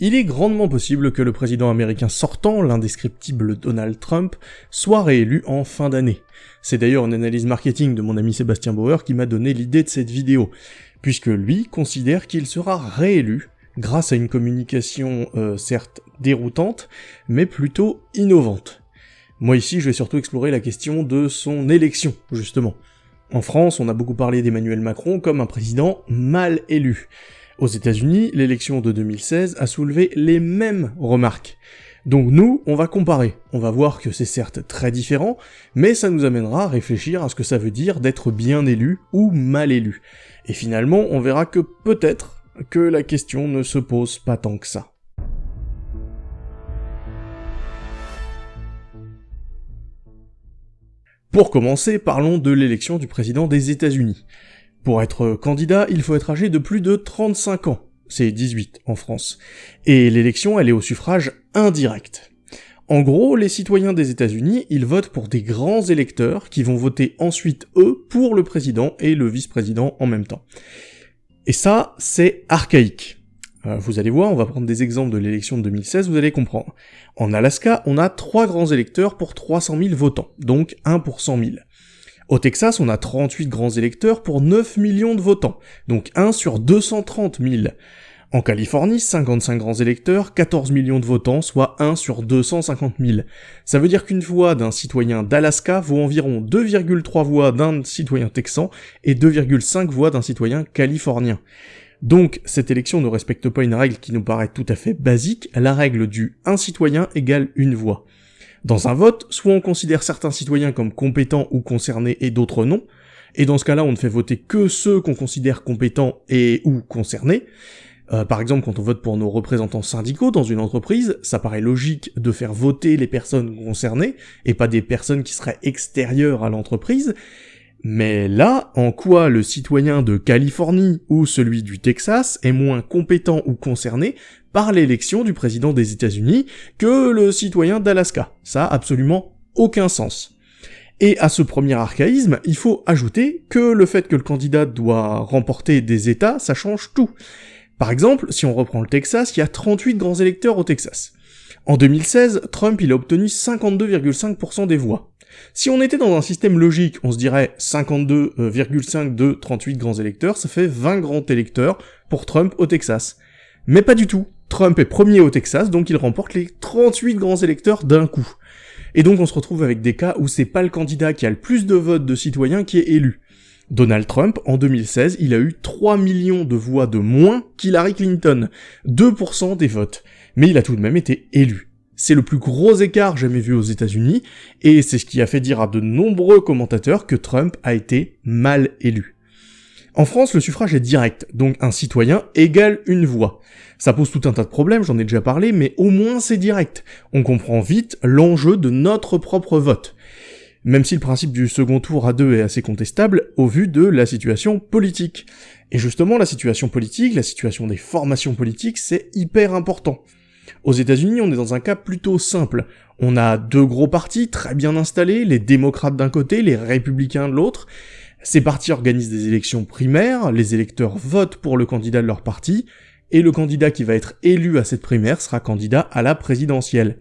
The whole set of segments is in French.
Il est grandement possible que le président américain sortant, l'indescriptible Donald Trump, soit réélu en fin d'année. C'est d'ailleurs une analyse marketing de mon ami Sébastien Bauer qui m'a donné l'idée de cette vidéo, puisque lui considère qu'il sera réélu grâce à une communication euh, certes déroutante, mais plutôt innovante. Moi ici, je vais surtout explorer la question de son élection, justement. En France, on a beaucoup parlé d'Emmanuel Macron comme un président mal élu. Aux États-Unis, l'élection de 2016 a soulevé les mêmes remarques. Donc nous, on va comparer. On va voir que c'est certes très différent, mais ça nous amènera à réfléchir à ce que ça veut dire d'être bien élu ou mal élu. Et finalement, on verra que peut-être que la question ne se pose pas tant que ça. Pour commencer, parlons de l'élection du président des États-Unis. Pour être candidat, il faut être âgé de plus de 35 ans. C'est 18 en France. Et l'élection, elle est au suffrage indirect. En gros, les citoyens des États-Unis, ils votent pour des grands électeurs qui vont voter ensuite, eux, pour le président et le vice-président en même temps. Et ça, c'est archaïque. Euh, vous allez voir, on va prendre des exemples de l'élection de 2016, vous allez comprendre. En Alaska, on a trois grands électeurs pour 300 000 votants, donc 1 pour 100 000. Au Texas, on a 38 grands électeurs pour 9 millions de votants, donc 1 sur 230 000. En Californie, 55 grands électeurs, 14 millions de votants, soit 1 sur 250 000. Ça veut dire qu'une voix d'un citoyen d'Alaska vaut environ 2,3 voix d'un citoyen texan et 2,5 voix d'un citoyen californien. Donc, cette élection ne respecte pas une règle qui nous paraît tout à fait basique, la règle du un citoyen égale une voix. Dans un vote, soit on considère certains citoyens comme compétents ou concernés et d'autres non, et dans ce cas-là, on ne fait voter que ceux qu'on considère compétents et ou concernés. Euh, par exemple, quand on vote pour nos représentants syndicaux dans une entreprise, ça paraît logique de faire voter les personnes concernées, et pas des personnes qui seraient extérieures à l'entreprise, mais là, en quoi le citoyen de Californie ou celui du Texas est moins compétent ou concerné par l'élection du président des États-Unis que le citoyen d'Alaska? Ça a absolument aucun sens. Et à ce premier archaïsme, il faut ajouter que le fait que le candidat doit remporter des États, ça change tout. Par exemple, si on reprend le Texas, il y a 38 grands électeurs au Texas. En 2016, Trump il a obtenu 52,5% des voix. Si on était dans un système logique, on se dirait 52,5 de 38 grands électeurs, ça fait 20 grands électeurs pour Trump au Texas. Mais pas du tout. Trump est premier au Texas, donc il remporte les 38 grands électeurs d'un coup. Et donc on se retrouve avec des cas où c'est pas le candidat qui a le plus de votes de citoyens qui est élu. Donald Trump, en 2016, il a eu 3 millions de voix de moins qu'Hillary Clinton, 2% des votes. Mais il a tout de même été élu. C'est le plus gros écart jamais vu aux États-Unis, et c'est ce qui a fait dire à de nombreux commentateurs que Trump a été mal élu. En France, le suffrage est direct, donc un citoyen égale une voix. Ça pose tout un tas de problèmes, j'en ai déjà parlé, mais au moins c'est direct. On comprend vite l'enjeu de notre propre vote. Même si le principe du second tour à deux est assez contestable au vu de la situation politique. Et justement, la situation politique, la situation des formations politiques, c'est hyper important. Aux États-Unis, on est dans un cas plutôt simple. On a deux gros partis très bien installés, les démocrates d'un côté, les républicains de l'autre. Ces partis organisent des élections primaires, les électeurs votent pour le candidat de leur parti, et le candidat qui va être élu à cette primaire sera candidat à la présidentielle.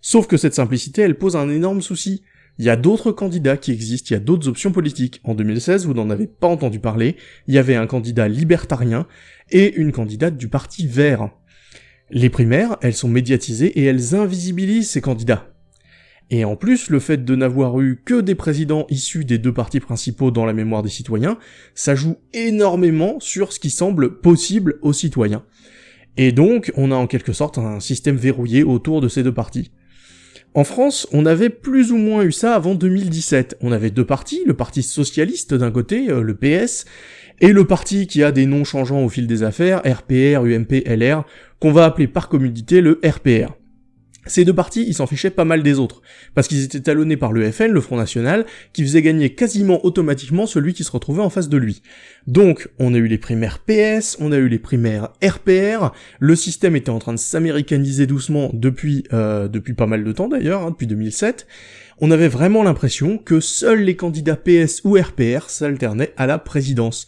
Sauf que cette simplicité, elle pose un énorme souci. Il y a d'autres candidats qui existent, il y a d'autres options politiques. En 2016, vous n'en avez pas entendu parler, il y avait un candidat libertarien et une candidate du parti vert. Les primaires, elles sont médiatisées et elles invisibilisent ces candidats. Et en plus, le fait de n'avoir eu que des présidents issus des deux partis principaux dans la mémoire des citoyens, ça joue énormément sur ce qui semble possible aux citoyens. Et donc, on a en quelque sorte un système verrouillé autour de ces deux partis. En France, on avait plus ou moins eu ça avant 2017. On avait deux partis, le parti socialiste d'un côté, euh, le PS, et le parti qui a des noms changeants au fil des affaires, RPR, UMP, LR, qu'on va appeler par commodité le RPR. Ces deux partis, ils s'en fichaient pas mal des autres, parce qu'ils étaient talonnés par le FN, le Front National, qui faisait gagner quasiment automatiquement celui qui se retrouvait en face de lui. Donc, on a eu les primaires PS, on a eu les primaires RPR, le système était en train de s'américaniser doucement depuis, euh, depuis pas mal de temps d'ailleurs, hein, depuis 2007, on avait vraiment l'impression que seuls les candidats PS ou RPR s'alternaient à la présidence.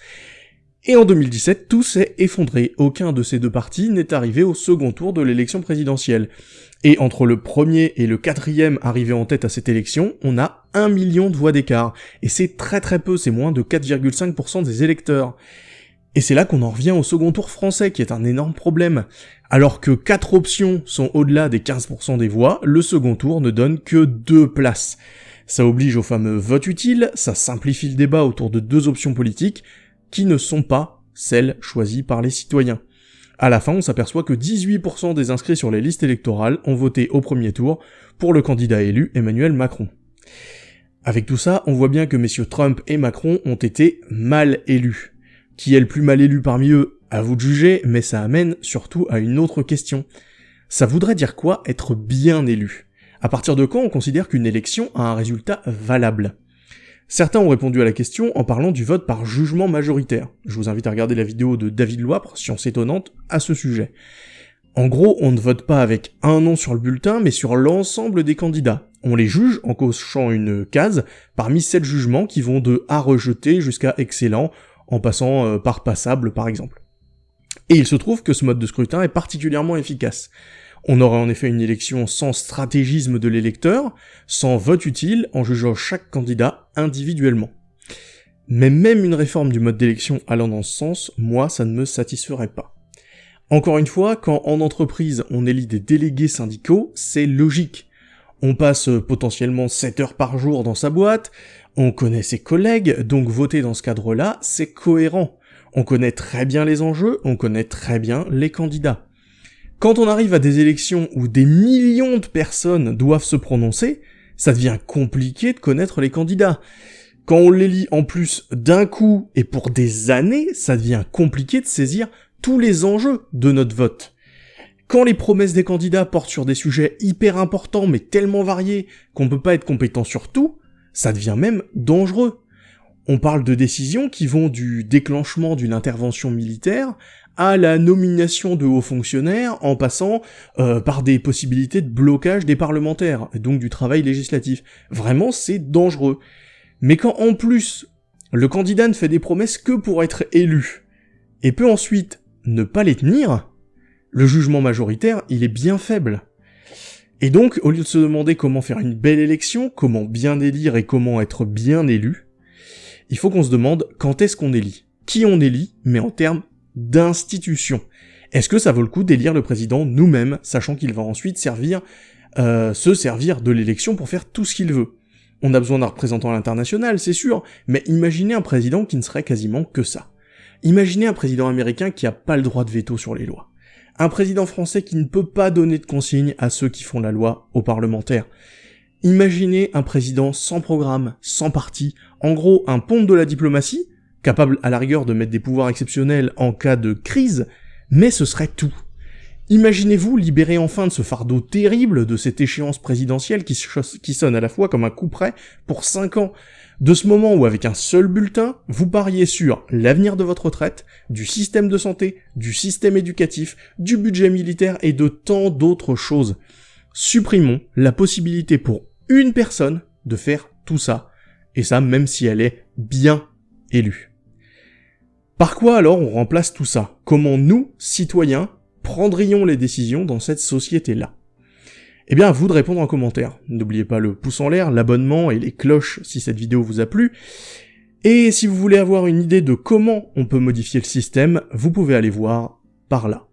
Et en 2017, tout s'est effondré. Aucun de ces deux partis n'est arrivé au second tour de l'élection présidentielle. Et entre le premier et le quatrième arrivé en tête à cette élection, on a un million de voix d'écart. Et c'est très très peu, c'est moins de 4,5% des électeurs. Et c'est là qu'on en revient au second tour français, qui est un énorme problème. Alors que quatre options sont au-delà des 15% des voix, le second tour ne donne que deux places. Ça oblige au fameux vote utile, ça simplifie le débat autour de deux options politiques, qui ne sont pas celles choisies par les citoyens. À la fin, on s'aperçoit que 18% des inscrits sur les listes électorales ont voté au premier tour pour le candidat élu Emmanuel Macron. Avec tout ça, on voit bien que messieurs Trump et Macron ont été mal élus. Qui est le plus mal élu parmi eux? À vous de juger, mais ça amène surtout à une autre question. Ça voudrait dire quoi être bien élu? À partir de quand on considère qu'une élection a un résultat valable? Certains ont répondu à la question en parlant du vote par jugement majoritaire. Je vous invite à regarder la vidéo de David Loipre, Science étonnante, à ce sujet. En gros, on ne vote pas avec un nom sur le bulletin, mais sur l'ensemble des candidats. On les juge en cochant une case parmi sept jugements qui vont de à rejeter jusqu'à excellent, en passant euh, par passable par exemple. Et il se trouve que ce mode de scrutin est particulièrement efficace. On aurait en effet une élection sans stratégisme de l'électeur, sans vote utile, en jugeant chaque candidat individuellement. Mais même une réforme du mode d'élection allant dans ce sens, moi, ça ne me satisferait pas. Encore une fois, quand en entreprise on élit des délégués syndicaux, c'est logique. On passe potentiellement 7 heures par jour dans sa boîte, on connaît ses collègues, donc voter dans ce cadre-là, c'est cohérent. On connaît très bien les enjeux, on connaît très bien les candidats. Quand on arrive à des élections où des millions de personnes doivent se prononcer, ça devient compliqué de connaître les candidats. Quand on les lit en plus d'un coup et pour des années, ça devient compliqué de saisir tous les enjeux de notre vote. Quand les promesses des candidats portent sur des sujets hyper importants mais tellement variés qu'on peut pas être compétent sur tout, ça devient même dangereux. On parle de décisions qui vont du déclenchement d'une intervention militaire à la nomination de hauts fonctionnaires en passant euh, par des possibilités de blocage des parlementaires, et donc du travail législatif. Vraiment, c'est dangereux. Mais quand en plus, le candidat ne fait des promesses que pour être élu, et peut ensuite ne pas les tenir, le jugement majoritaire, il est bien faible. Et donc, au lieu de se demander comment faire une belle élection, comment bien élire et comment être bien élu, il faut qu'on se demande quand est-ce qu'on élit. Qui on élit, mais en termes d'institution. Est-ce que ça vaut le coup d'élire le président nous-mêmes, sachant qu'il va ensuite servir, euh, se servir de l'élection pour faire tout ce qu'il veut? On a besoin d'un représentant à l'international, c'est sûr, mais imaginez un président qui ne serait quasiment que ça. Imaginez un président américain qui a pas le droit de veto sur les lois. Un président français qui ne peut pas donner de consignes à ceux qui font la loi, aux parlementaires. Imaginez un président sans programme, sans parti, en gros un pont de la diplomatie, capable à la rigueur de mettre des pouvoirs exceptionnels en cas de crise, mais ce serait tout. Imaginez-vous libérer enfin de ce fardeau terrible de cette échéance présidentielle qui, sonne à la fois comme un coup près pour 5 ans, de ce moment où avec un seul bulletin, vous pariez sur l'avenir de votre retraite, du système de santé, du système éducatif, du budget militaire et de tant d'autres choses. Supprimons la possibilité pour une personne de faire tout ça, et ça même si elle est bien élue. Par quoi alors on remplace tout ça? Comment nous, citoyens, prendrions les décisions dans cette société-là? Eh bien, à vous de répondre en commentaire. N'oubliez pas le pouce en l'air, l'abonnement et les cloches si cette vidéo vous a plu. Et si vous voulez avoir une idée de comment on peut modifier le système, vous pouvez aller voir par là.